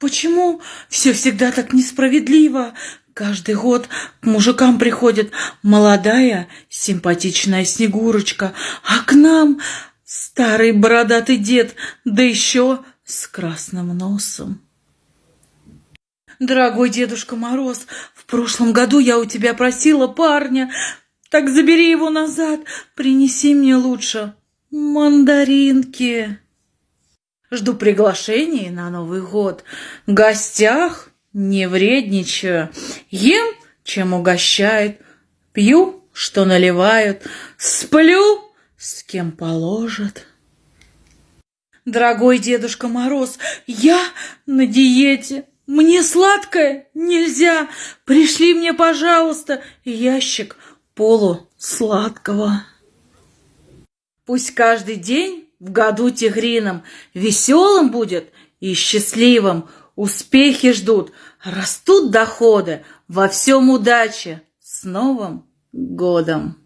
Почему все всегда так несправедливо? Каждый год к мужикам приходит молодая, симпатичная Снегурочка, а к нам старый бородатый дед, да еще с красным носом. Дорогой Дедушка Мороз, в прошлом году я у тебя просила парня, так забери его назад, принеси мне лучше мандаринки. Жду приглашений на Новый год. В гостях не вредничаю. Ем, чем угощают. Пью, что наливают. Сплю, с кем положат. Дорогой Дедушка Мороз, я на диете. Мне сладкое нельзя. Пришли мне, пожалуйста, ящик полусладкого. Пусть каждый день в году тигрином веселым будет и счастливым. Успехи ждут, растут доходы, во всем удачи. С Новым годом!